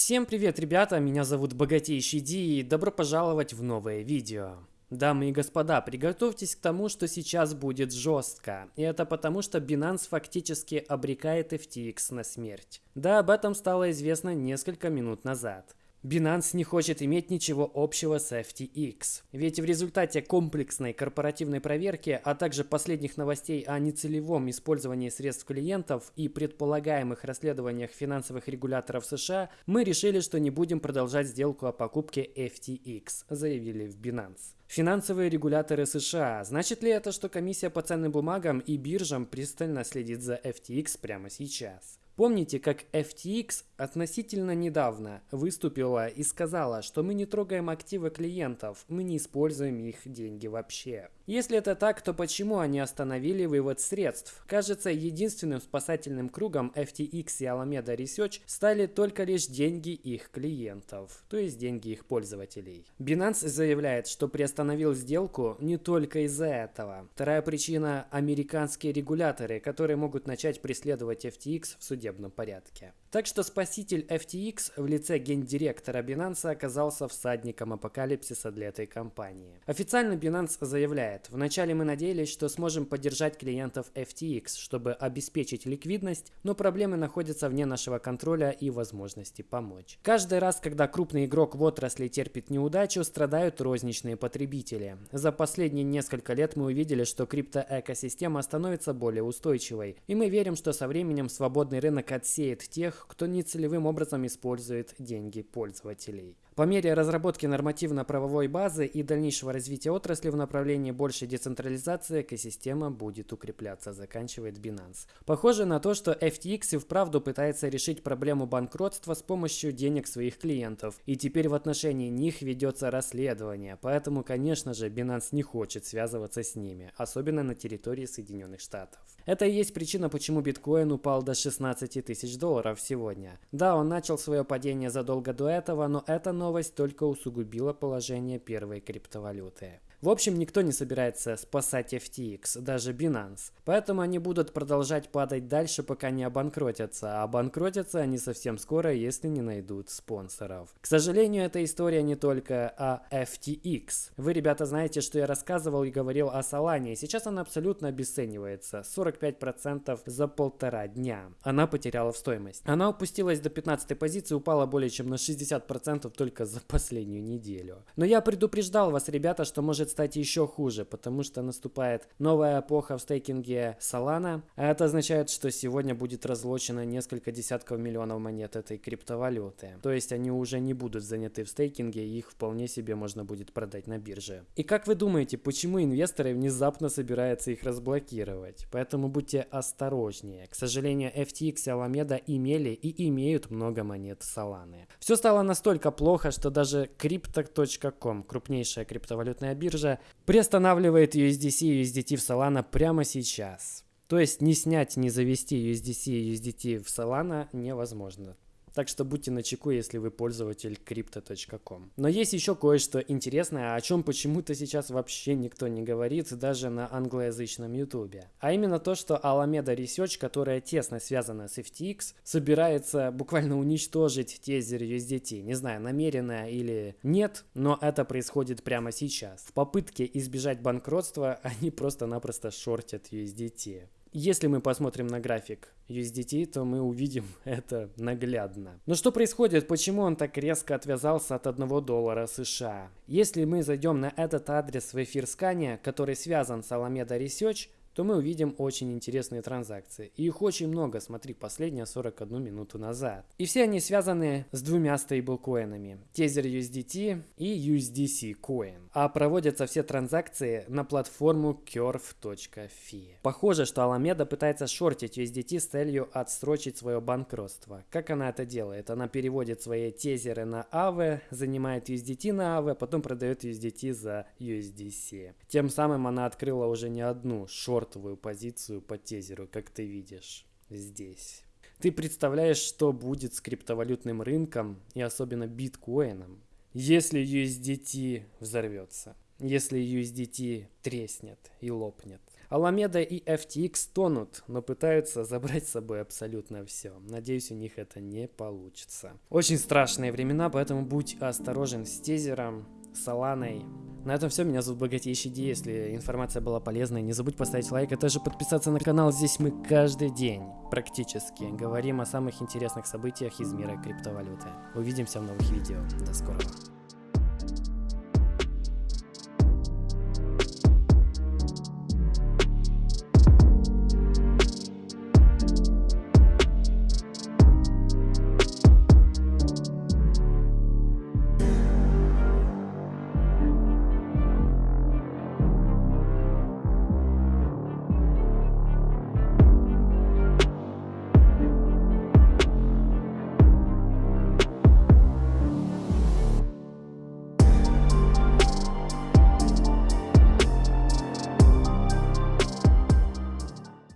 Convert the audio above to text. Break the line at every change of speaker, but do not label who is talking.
Всем привет, ребята, меня зовут Богатейший Ди и добро пожаловать в новое видео. Дамы и господа, приготовьтесь к тому, что сейчас будет жестко. И это потому, что Binance фактически обрекает FTX на смерть. Да, об этом стало известно несколько минут назад. Binance не хочет иметь ничего общего с FTX. Ведь в результате комплексной корпоративной проверки, а также последних новостей о нецелевом использовании средств клиентов и предполагаемых расследованиях финансовых регуляторов США, мы решили, что не будем продолжать сделку о покупке FTX, заявили в Binance. Финансовые регуляторы США. Значит ли это, что комиссия по ценным бумагам и биржам пристально следит за FTX прямо сейчас? Помните, как FTX относительно недавно выступила и сказала, что мы не трогаем активы клиентов, мы не используем их деньги вообще. Если это так, то почему они остановили вывод средств? Кажется, единственным спасательным кругом FTX и Alameda Research стали только лишь деньги их клиентов, то есть деньги их пользователей. Binance заявляет, что приостановил сделку не только из-за этого. Вторая причина – американские регуляторы, которые могут начать преследовать FTX в суде судебном порядке. Так что спаситель FTX в лице гендиректора Binance оказался всадником апокалипсиса для этой компании. Официально Binance заявляет, вначале мы надеялись, что сможем поддержать клиентов FTX, чтобы обеспечить ликвидность, но проблемы находятся вне нашего контроля и возможности помочь. Каждый раз, когда крупный игрок в отрасли терпит неудачу, страдают розничные потребители. За последние несколько лет мы увидели, что криптоэкосистема становится более устойчивой, и мы верим, что со временем свободный рынок рынок отсеет тех, кто нецелевым образом использует деньги пользователей. По мере разработки нормативно-правовой базы и дальнейшего развития отрасли в направлении большей децентрализации экосистема будет укрепляться, заканчивает Binance. Похоже на то, что FTX и вправду пытается решить проблему банкротства с помощью денег своих клиентов, и теперь в отношении них ведется расследование, поэтому, конечно же, Binance не хочет связываться с ними, особенно на территории Соединенных Штатов. Это и есть причина, почему биткоин упал до 16 тысяч долларов сегодня. Да, он начал свое падение задолго до этого, но это новость новость только усугубила положение первой криптовалюты. В общем, никто не собирается спасать FTX, даже Binance. Поэтому они будут продолжать падать дальше, пока не обанкротятся. А обанкротятся они совсем скоро, если не найдут спонсоров. К сожалению, эта история не только о FTX. Вы, ребята, знаете, что я рассказывал и говорил о Solana. Сейчас она абсолютно обесценивается. 45% за полтора дня. Она потеряла в стоимость. Она опустилась до 15 позиции, упала более чем на 60% только за последнюю неделю. Но я предупреждал вас, ребята, что может может стать еще хуже, потому что наступает новая эпоха в стейкинге Solana, а это означает, что сегодня будет разлочено несколько десятков миллионов монет этой криптовалюты. То есть они уже не будут заняты в стейкинге, их вполне себе можно будет продать на бирже. И как вы думаете, почему инвесторы внезапно собираются их разблокировать? Поэтому будьте осторожнее. К сожалению, FTX и Alameda имели и имеют много монет Solana. Все стало настолько плохо, что даже Crypto.com, крупнейшая криптовалютная биржа, биржа приостанавливает USDC и USDT в Solana прямо сейчас. То есть не снять, не завести USDC и USDT в Solana невозможно. Так что будьте начеку, если вы пользователь crypto.com. Но есть еще кое-что интересное, о чем почему-то сейчас вообще никто не говорит, даже на англоязычном ютубе. А именно то, что Alameda Research, которая тесно связана с FTX, собирается буквально уничтожить тезер USDT. Не знаю, намеренно или нет, но это происходит прямо сейчас. В попытке избежать банкротства они просто-напросто шортят USDT. Если мы посмотрим на график USDT, то мы увидим это наглядно. Но что происходит? Почему он так резко отвязался от 1 доллара США? Если мы зайдем на этот адрес в эфир скания, который связан с Alameda Research, то мы увидим очень интересные транзакции. И их очень много, смотри, последняя 41 минуту назад. И все они связаны с двумя стейблкоинами. Tether USDT и USDC Coin. А проводятся все транзакции на платформу curve.fi. Похоже, что Alameda пытается шортить USDT с целью отсрочить свое банкротство. Как она это делает? Она переводит свои тезеры на AVE, занимает USDT на AVE, потом продает USDT за USDC. Тем самым она открыла уже не одну шорт шортовую позицию по тезеру, как ты видишь здесь. Ты представляешь, что будет с криптовалютным рынком и особенно биткоином, если USDT взорвется, если USDT треснет и лопнет. Alameda и FTX тонут, но пытаются забрать с собой абсолютно все. Надеюсь, у них это не получится. Очень страшные времена, поэтому будь осторожен с тезером, с Аланой. На этом все. Меня зовут Богатейший Ди. Если информация была полезной, не забудь поставить лайк, а также подписаться на канал. Здесь мы каждый день практически говорим о самых интересных событиях из мира криптовалюты. Увидимся в новых видео. До скорого.